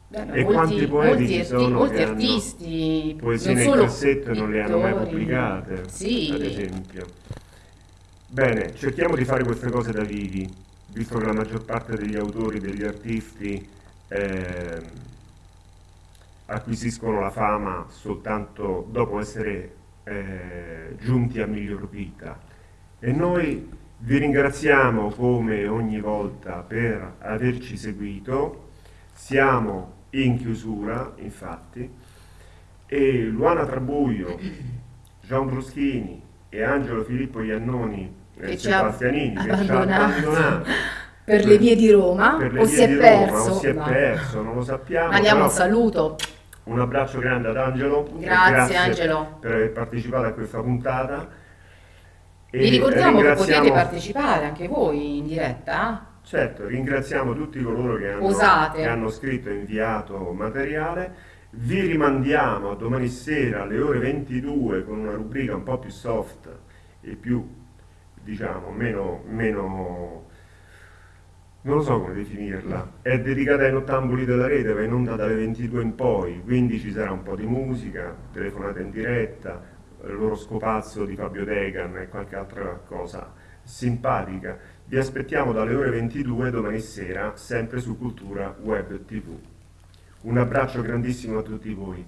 Beh, E quanti poeti molti ci sono molti che hanno artisti, Poesie non nel cassetto e non le hanno mai pubblicate, Sì. ad esempio. Bene, cerchiamo di fare queste cose da vivi, visto che la maggior parte degli autori, degli artisti ehm, acquisiscono la fama soltanto dopo essere eh, giunti a miglior vita. E noi vi ringraziamo come ogni volta per averci seguito. Siamo in chiusura, infatti, e Luana Trabuio, Gian Bruschini e Angelo Filippo Iannoni e Che Sebastianini che ci ha abbandonato per le vie di Roma o si è di Roma, perso. o si è perso, non lo sappiamo. Mandiamo un saluto. Un abbraccio grande ad Angelo. e Grazie, Angelo. per aver partecipato a questa puntata. E Vi ricordiamo che potete partecipare anche voi in diretta. Certo, ringraziamo tutti coloro che hanno, che hanno scritto e inviato materiale. Vi rimandiamo a domani sera alle ore 22 con una rubrica un po' più soft e più, diciamo, meno, meno non lo so come definirla. È dedicata ai nottambuli della rete, va in onda dalle 22 in poi, quindi ci sarà un po' di musica, telefonate in diretta, loro scopazzo di Fabio Degan e qualche altra cosa simpatica. Vi aspettiamo dalle ore 22 domani sera, sempre su Cultura Web TV. Un abbraccio grandissimo a tutti voi.